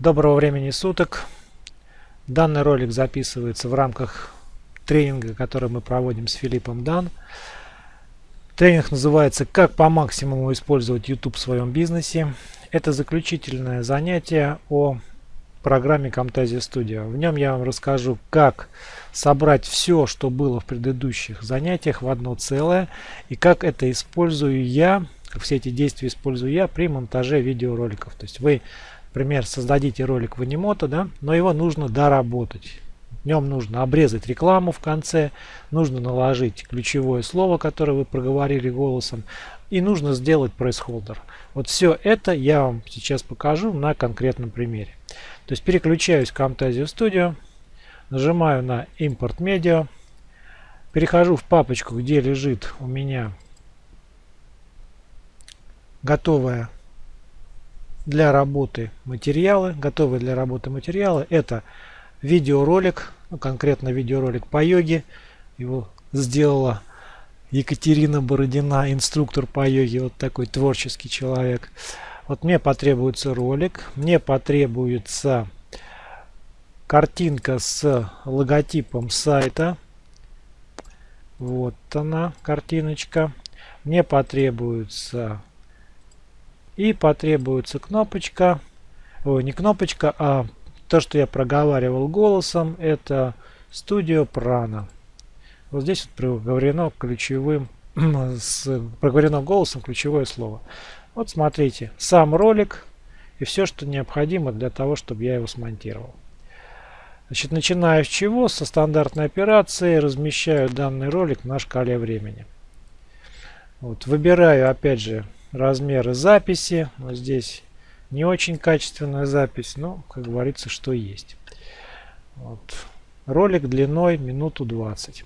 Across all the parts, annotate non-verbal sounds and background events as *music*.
Доброго времени суток. Данный ролик записывается в рамках тренинга, который мы проводим с Филиппом Дан. Тренинг называется «Как по максимуму использовать YouTube в своем бизнесе». Это заключительное занятие о программе Camtasia Studio. В нем я вам расскажу, как собрать все, что было в предыдущих занятиях в одно целое и как это использую я, как все эти действия использую я при монтаже видеороликов. То есть вы Например, создадите ролик в Animoto, да, но его нужно доработать. В нем нужно обрезать рекламу в конце, нужно наложить ключевое слово, которое вы проговорили голосом, и нужно сделать пресс-холдер. Вот все это я вам сейчас покажу на конкретном примере. То есть переключаюсь в Camtasia Studio, нажимаю на Import Media, перехожу в папочку, где лежит у меня готовая для работы материалы, готовые для работы материалы. Это видеоролик, ну, конкретно видеоролик по йоге. Его сделала Екатерина Бородина, инструктор по йоге, вот такой творческий человек. Вот мне потребуется ролик, мне потребуется картинка с логотипом сайта. Вот она, картиночка. Мне потребуется и потребуется кнопочка, ой, не кнопочка, а то, что я проговаривал голосом, это Studio Prana. Вот здесь вот проговорено ключевым, *clears throat* с, проговорено голосом ключевое слово. Вот смотрите, сам ролик и все, что необходимо для того, чтобы я его смонтировал. Значит, начиная с чего? Со стандартной операции размещаю данный ролик на шкале времени. Вот, выбираю, опять же, размеры записи. Вот здесь не очень качественная запись, но, как говорится, что есть. Вот. Ролик длиной минуту 20.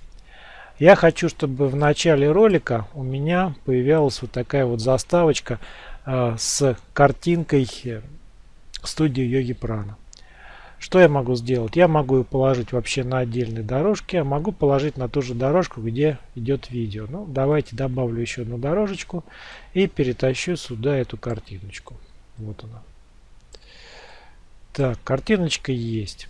Я хочу, чтобы в начале ролика у меня появилась вот такая вот заставочка э, с картинкой студии Йоги Прана. Что я могу сделать? Я могу ее положить вообще на отдельной дорожке, а могу положить на ту же дорожку, где идет видео. Ну, давайте добавлю еще одну дорожечку и перетащу сюда эту картиночку. Вот она. Так, картиночка есть.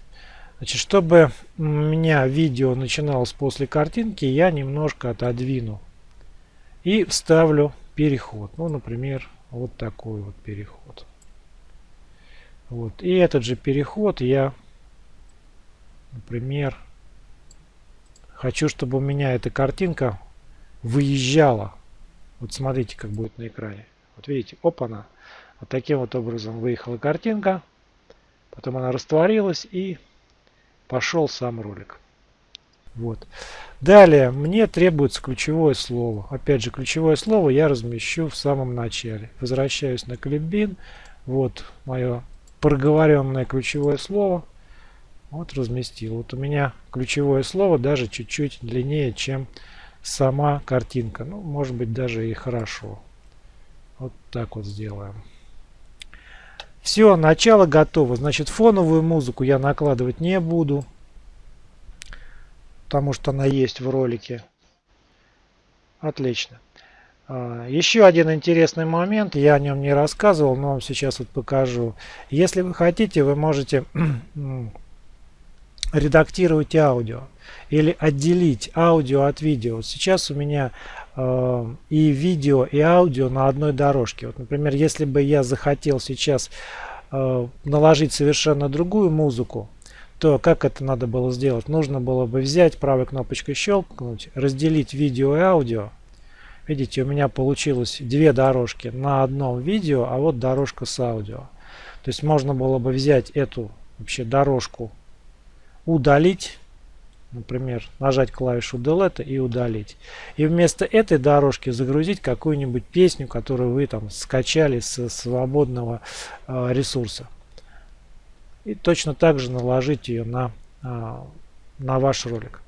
Значит, чтобы у меня видео начиналось после картинки, я немножко отодвину и вставлю переход. Ну, например, вот такой вот переход. Вот. И этот же переход я, например, хочу, чтобы у меня эта картинка выезжала. Вот смотрите, как будет на экране. Вот видите, опа-на. Вот таким вот образом выехала картинка. Потом она растворилась и пошел сам ролик. Вот. Далее мне требуется ключевое слово. Опять же, ключевое слово я размещу в самом начале. Возвращаюсь на клипбин. Вот мое проговоренное ключевое слово. Вот разместил. Вот у меня ключевое слово даже чуть-чуть длиннее, чем сама картинка. Ну, может быть, даже и хорошо. Вот так вот сделаем. Все, начало готово. Значит, фоновую музыку я накладывать не буду. Потому что она есть в ролике. Отлично. А, еще один интересный момент, я о нем не рассказывал, но вам сейчас вот покажу. Если вы хотите, вы можете *clears throat* редактировать аудио или отделить аудио от видео. Сейчас у меня э, и видео, и аудио на одной дорожке. Вот, например, если бы я захотел сейчас э, наложить совершенно другую музыку, то как это надо было сделать? Нужно было бы взять правой кнопочкой щелкнуть, разделить видео и аудио Видите, у меня получилось две дорожки на одном видео, а вот дорожка с аудио. То есть можно было бы взять эту вообще дорожку, удалить, например, нажать клавишу Delete и удалить. И вместо этой дорожки загрузить какую-нибудь песню, которую вы там скачали со свободного э, ресурса. И точно так же наложить ее на, э, на ваш ролик.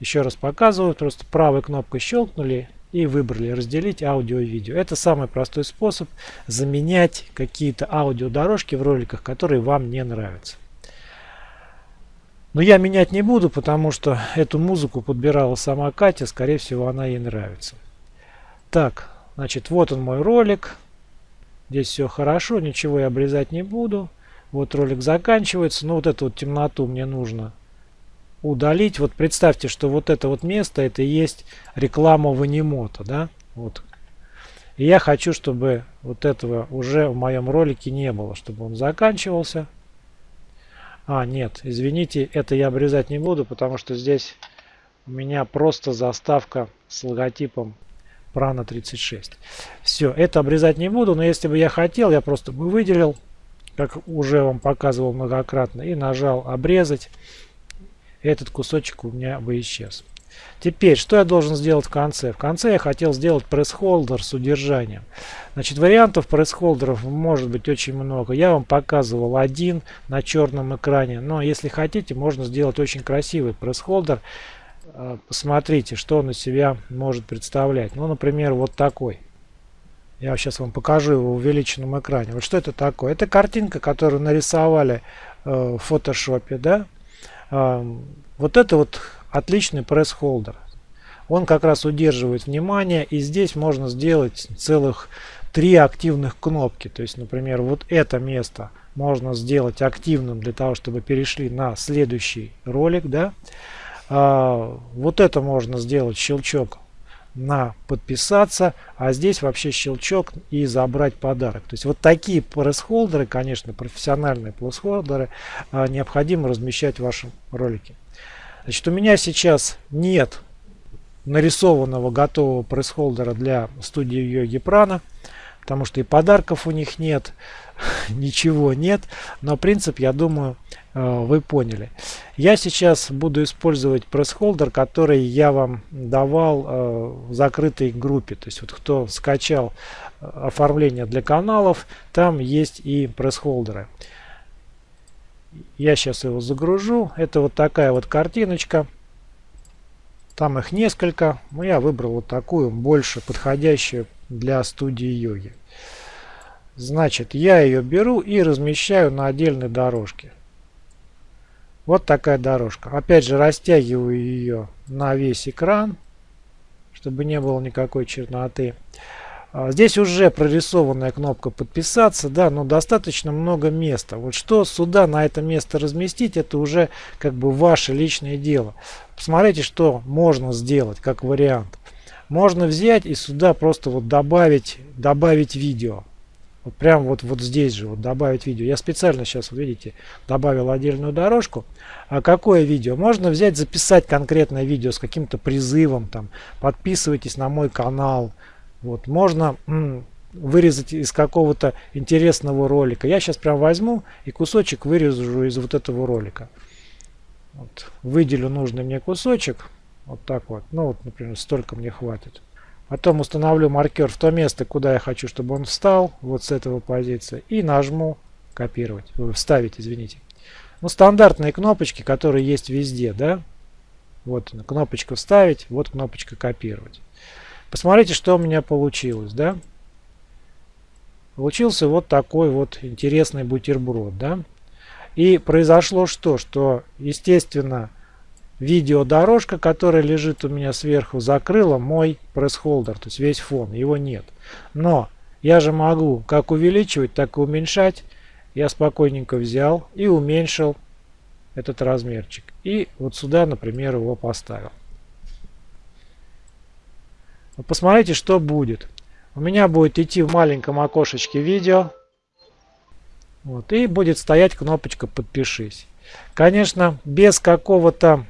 Еще раз показываю, просто правой кнопкой щелкнули и выбрали разделить аудио и видео. Это самый простой способ заменять какие-то аудиодорожки в роликах, которые вам не нравятся. Но я менять не буду, потому что эту музыку подбирала сама Катя, скорее всего она ей нравится. Так, значит вот он мой ролик. Здесь все хорошо, ничего я обрезать не буду. Вот ролик заканчивается. Но вот эту вот темноту мне нужно удалить. Вот представьте, что вот это вот место, это и есть реклама Ванимота, да? Вот. И я хочу, чтобы вот этого уже в моем ролике не было, чтобы он заканчивался. А, нет, извините, это я обрезать не буду, потому что здесь у меня просто заставка с логотипом Prana 36. Все, это обрезать не буду, но если бы я хотел, я просто бы выделил, как уже вам показывал многократно, и нажал обрезать. Этот кусочек у меня бы исчез. Теперь, что я должен сделать в конце? В конце я хотел сделать пресс-холдер с удержанием. Значит, вариантов пресс-холдеров может быть очень много. Я вам показывал один на черном экране. Но если хотите, можно сделать очень красивый пресс-холдер. А, посмотрите, что он из себя может представлять. Ну, например, вот такой. Я сейчас вам покажу его в увеличенном экране. Вот что это такое? Это картинка, которую нарисовали э, в фотошопе. Да? Вот это вот отличный пресс-холдер. Он как раз удерживает внимание и здесь можно сделать целых три активных кнопки. То есть, например, вот это место можно сделать активным для того, чтобы перешли на следующий ролик. Да? А, вот это можно сделать щелчок на подписаться, а здесь вообще щелчок и забрать подарок. То есть вот такие пресс-холдеры, конечно, профессиональные пресс-холдеры, а, необходимо размещать в вашем ролике. Значит, у меня сейчас нет нарисованного готового пресс-холдера для студии Йоги Прана, потому что и подарков у них нет, *laughs* ничего нет, но принцип, я думаю, э, вы поняли. Я сейчас буду использовать пресс-холдер, который я вам давал э, в закрытой группе. То есть вот кто скачал э, оформление для каналов, там есть и пресс-холдеры. Я сейчас его загружу. Это вот такая вот картиночка. Там их несколько. Но я выбрал вот такую, больше подходящую для студии йоги. Значит, я ее беру и размещаю на отдельной дорожке. Вот такая дорожка. Опять же, растягиваю ее на весь экран, чтобы не было никакой черноты. А, здесь уже прорисованная кнопка подписаться, да, но достаточно много места. Вот что сюда на это место разместить, это уже как бы ваше личное дело. Посмотрите, что можно сделать как вариант. Можно взять и сюда просто вот добавить, добавить видео. Вот прям вот, вот здесь же вот добавить видео. Я специально сейчас, видите, добавил отдельную дорожку. А какое видео? Можно взять, записать конкретное видео с каким-то призывом. Там, подписывайтесь на мой канал вот, можно вырезать из какого-то интересного ролика. Я сейчас прям возьму и кусочек вырежу из вот этого ролика. Вот, выделю нужный мне кусочек. Вот так вот. Ну вот, например, столько мне хватит. Потом установлю маркер в то место, куда я хочу, чтобы он встал. Вот с этого позиции. И нажму копировать. Вставить, извините. Ну, стандартные кнопочки, которые есть везде, да. Вот кнопочка вставить, вот кнопочка копировать. Посмотрите, что у меня получилось, да? Получился вот такой вот интересный бутерброд, да? И произошло что? Что, естественно, видеодорожка, которая лежит у меня сверху, закрыла мой пресс-холдер, то есть весь фон, его нет. Но я же могу как увеличивать, так и уменьшать. Я спокойненько взял и уменьшил этот размерчик. И вот сюда, например, его поставил. Посмотрите, что будет. У меня будет идти в маленьком окошечке видео. Вот, и будет стоять кнопочка «Подпишись». Конечно, без какого-то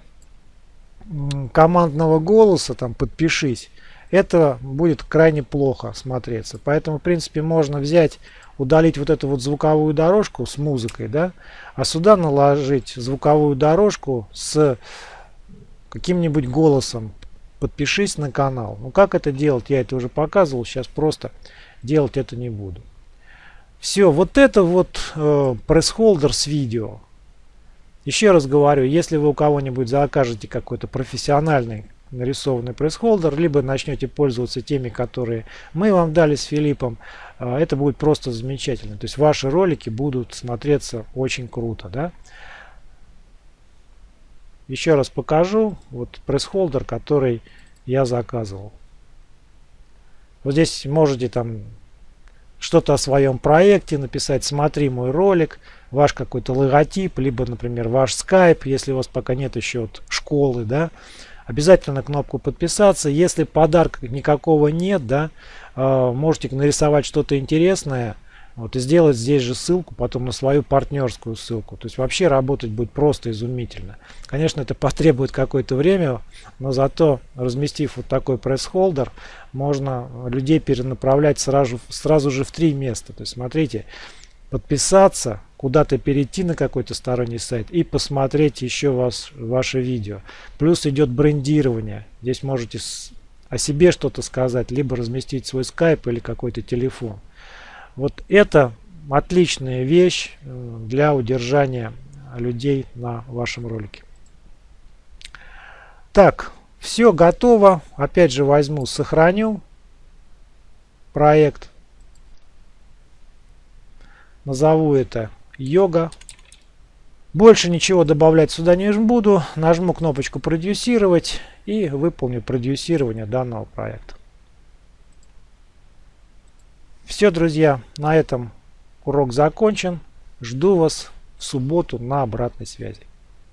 командного голоса, там «Подпишись», это будет крайне плохо смотреться. Поэтому, в принципе, можно взять, удалить вот эту вот звуковую дорожку с музыкой, да, а сюда наложить звуковую дорожку с каким-нибудь голосом подпишись на канал. Ну как это делать, я это уже показывал, сейчас просто делать это не буду. Все, вот это вот э, пресс-холдер с видео. Еще раз говорю, если вы у кого-нибудь закажете какой-то профессиональный нарисованный пресс-холдер, либо начнете пользоваться теми, которые мы вам дали с Филиппом, э, это будет просто замечательно. То есть ваши ролики будут смотреться очень круто. Да? Еще раз покажу. Вот пресс-холдер, который я заказывал. Вот здесь можете там что-то о своем проекте, написать «Смотри мой ролик», ваш какой-то логотип, либо, например, ваш скайп, если у вас пока нет еще вот школы, да, обязательно кнопку подписаться. Если подарка никакого нет, да, э, можете нарисовать что-то интересное, вот, и сделать здесь же ссылку потом на свою партнерскую ссылку. То есть вообще работать будет просто изумительно. Конечно, это потребует какое-то время, но зато разместив вот такой пресс-холдер, можно людей перенаправлять сразу, сразу же в три места. То есть смотрите, подписаться, куда-то перейти на какой-то сторонний сайт и посмотреть еще вас, ваше видео. Плюс идет брендирование. Здесь можете о себе что-то сказать, либо разместить свой скайп или какой-то телефон. Вот это отличная вещь э, для удержания людей на вашем ролике. Так, все готово. Опять же возьму, сохраню проект. Назову это йога. Больше ничего добавлять сюда не буду. Нажму кнопочку продюсировать и выполню продюсирование данного проекта. Все, друзья, на этом урок закончен. Жду вас в субботу на обратной связи.